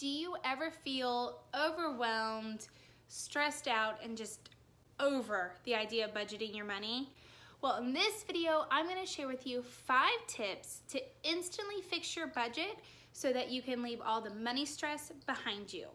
Do you ever feel overwhelmed, stressed out, and just over the idea of budgeting your money? Well, in this video, I'm gonna share with you five tips to instantly fix your budget so that you can leave all the money stress behind you.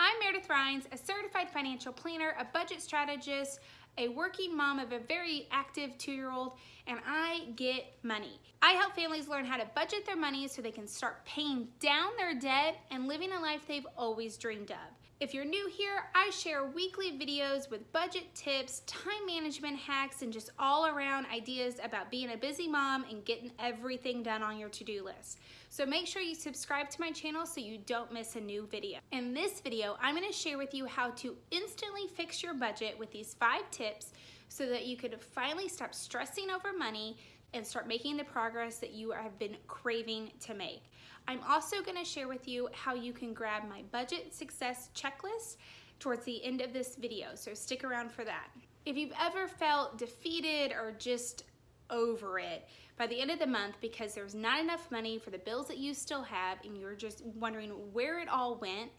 I'm Meredith Rhines, a certified financial planner, a budget strategist, a working mom of a very active two-year-old, and I get money. I help families learn how to budget their money so they can start paying down their debt and living a life they've always dreamed of. If you're new here, I share weekly videos with budget tips, time management hacks, and just all around ideas about being a busy mom and getting everything done on your to-do list. So make sure you subscribe to my channel so you don't miss a new video. In this video, I'm gonna share with you how to instantly fix your budget with these five tips so that you could finally stop stressing over money and start making the progress that you have been craving to make. I'm also gonna share with you how you can grab my budget success checklist towards the end of this video, so stick around for that. If you've ever felt defeated or just over it by the end of the month because there's not enough money for the bills that you still have and you're just wondering where it all went,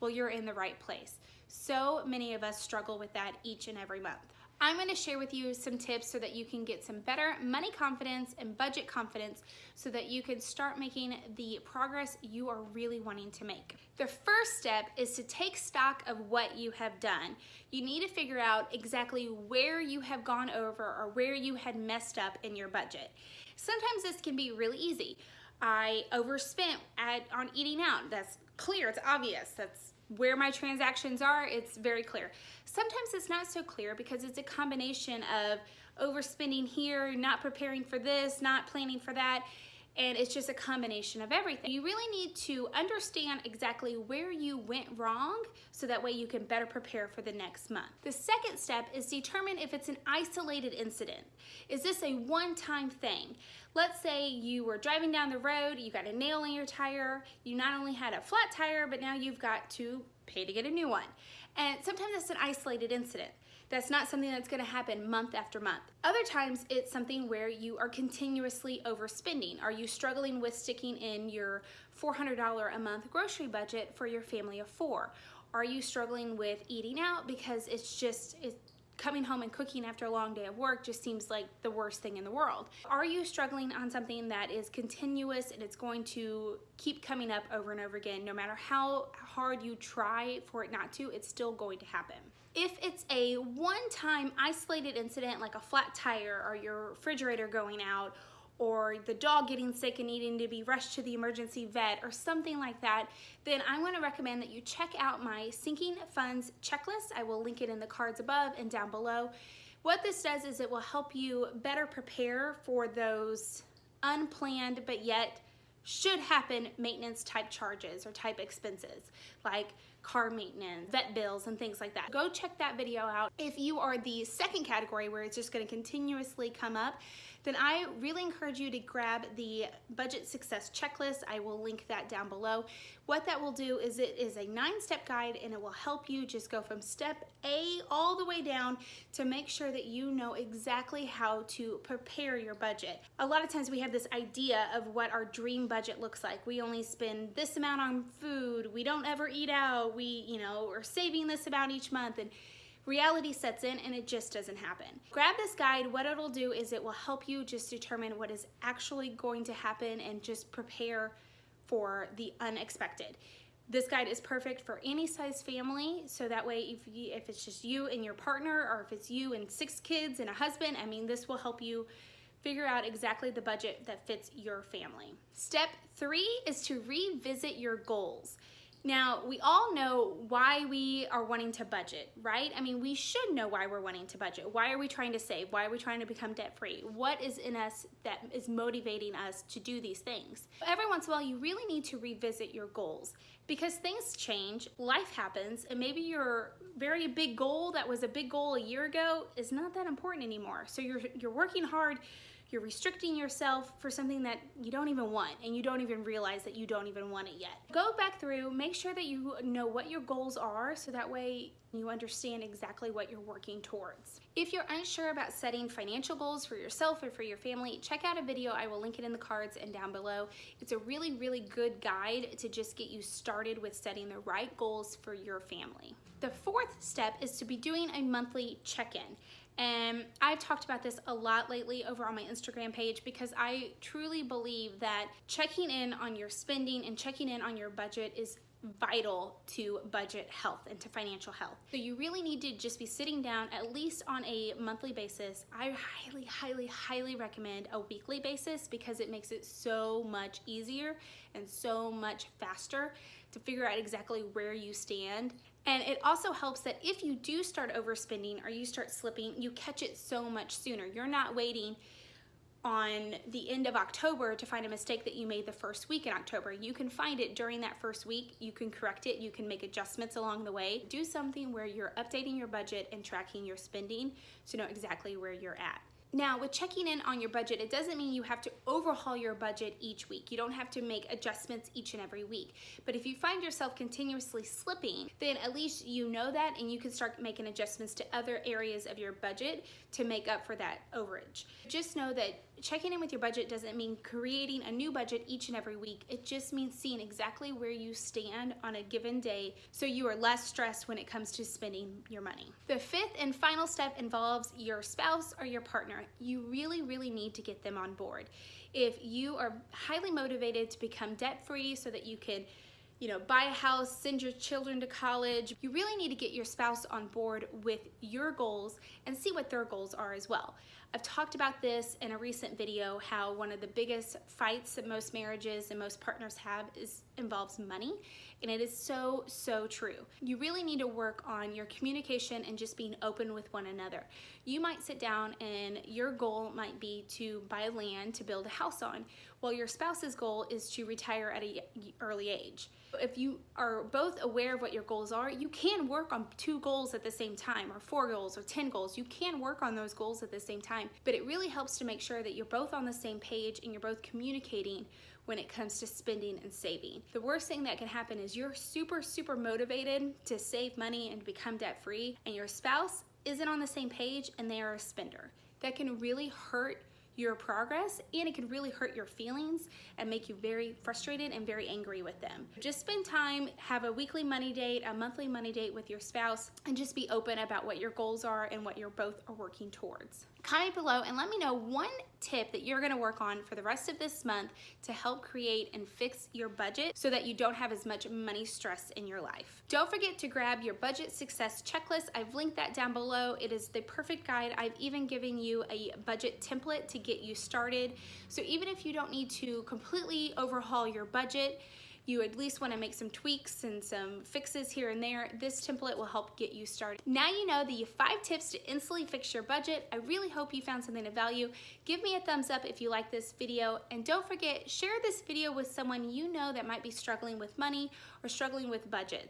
well, you're in the right place. So many of us struggle with that each and every month. I'm gonna share with you some tips so that you can get some better money confidence and budget confidence so that you can start making the progress you are really wanting to make. The first step is to take stock of what you have done. You need to figure out exactly where you have gone over or where you had messed up in your budget. Sometimes this can be really easy. I overspent at, on eating out. That's clear, it's obvious. That's where my transactions are, it's very clear. Sometimes it's not so clear because it's a combination of overspending here, not preparing for this, not planning for that, and it's just a combination of everything. You really need to understand exactly where you went wrong so that way you can better prepare for the next month. The second step is determine if it's an isolated incident. Is this a one-time thing? Let's say you were driving down the road, you got a nail in your tire, you not only had a flat tire, but now you've got to pay to get a new one. And sometimes it's an isolated incident. That's not something that's gonna happen month after month. Other times it's something where you are continuously overspending. Are you struggling with sticking in your $400 a month grocery budget for your family of four? Are you struggling with eating out because it's just, it's coming home and cooking after a long day of work just seems like the worst thing in the world. Are you struggling on something that is continuous and it's going to keep coming up over and over again, no matter how hard you try for it not to, it's still going to happen. If it's a one-time isolated incident like a flat tire or your refrigerator going out or the dog getting sick and needing to be rushed to the emergency vet or something like that, then I'm gonna recommend that you check out my sinking funds checklist. I will link it in the cards above and down below. What this does is it will help you better prepare for those unplanned but yet should happen maintenance type charges or type expenses like car maintenance, vet bills, and things like that. Go check that video out. If you are the second category where it's just gonna continuously come up, then I really encourage you to grab the budget success checklist. I will link that down below. What that will do is it is a nine step guide and it will help you just go from step A all the way down to make sure that you know exactly how to prepare your budget. A lot of times we have this idea of what our dream budget looks like. We only spend this amount on food. We don't ever eat out. We, you know, are saving this amount each month. And reality sets in and it just doesn't happen. Grab this guide, what it'll do is it will help you just determine what is actually going to happen and just prepare for the unexpected. This guide is perfect for any size family, so that way if, you, if it's just you and your partner or if it's you and six kids and a husband, I mean, this will help you figure out exactly the budget that fits your family. Step three is to revisit your goals. Now, we all know why we are wanting to budget, right? I mean, we should know why we're wanting to budget. Why are we trying to save? Why are we trying to become debt free? What is in us that is motivating us to do these things? Every once in a while, you really need to revisit your goals because things change, life happens, and maybe your very big goal that was a big goal a year ago is not that important anymore. So you're, you're working hard you're restricting yourself for something that you don't even want and you don't even realize that you don't even want it yet. Go back through, make sure that you know what your goals are so that way you understand exactly what you're working towards. If you're unsure about setting financial goals for yourself or for your family, check out a video. I will link it in the cards and down below. It's a really, really good guide to just get you started with setting the right goals for your family. The fourth step is to be doing a monthly check-in. And I've talked about this a lot lately over on my Instagram page because I truly believe that checking in on your spending and checking in on your budget is vital to budget health and to financial health. So you really need to just be sitting down at least on a monthly basis. I highly, highly, highly recommend a weekly basis because it makes it so much easier and so much faster to figure out exactly where you stand. And it also helps that if you do start overspending or you start slipping, you catch it so much sooner. You're not waiting on the end of October to find a mistake that you made the first week in October. You can find it during that first week. You can correct it. You can make adjustments along the way. Do something where you're updating your budget and tracking your spending to know exactly where you're at. Now, with checking in on your budget, it doesn't mean you have to overhaul your budget each week. You don't have to make adjustments each and every week. But if you find yourself continuously slipping, then at least you know that and you can start making adjustments to other areas of your budget to make up for that overage. Just know that checking in with your budget doesn't mean creating a new budget each and every week. It just means seeing exactly where you stand on a given day so you are less stressed when it comes to spending your money. The fifth and final step involves your spouse or your partner. You really, really need to get them on board. If you are highly motivated to become debt free so that you can you know, buy a house, send your children to college. You really need to get your spouse on board with your goals and see what their goals are as well. I've talked about this in a recent video, how one of the biggest fights that most marriages and most partners have is involves money. And it is so, so true. You really need to work on your communication and just being open with one another. You might sit down and your goal might be to buy land to build a house on, while your spouse's goal is to retire at an early age. If you are both aware of what your goals are, you can work on two goals at the same time, or four goals, or 10 goals. You can work on those goals at the same time, but it really helps to make sure that you're both on the same page and you're both communicating when it comes to spending and saving. The worst thing that can happen is you're super, super motivated to save money and become debt free, and your spouse isn't on the same page and they are a spender. That can really hurt your progress and it can really hurt your feelings and make you very frustrated and very angry with them. Just spend time, have a weekly money date, a monthly money date with your spouse, and just be open about what your goals are and what you're both are working towards. Comment below and let me know one tip that you're gonna work on for the rest of this month to help create and fix your budget so that you don't have as much money stress in your life. Don't forget to grab your budget success checklist. I've linked that down below. It is the perfect guide. I've even given you a budget template to get you started. So even if you don't need to completely overhaul your budget, you at least want to make some tweaks and some fixes here and there, this template will help get you started. Now you know the five tips to instantly fix your budget. I really hope you found something of value. Give me a thumbs up if you like this video and don't forget, share this video with someone you know that might be struggling with money or struggling with budget.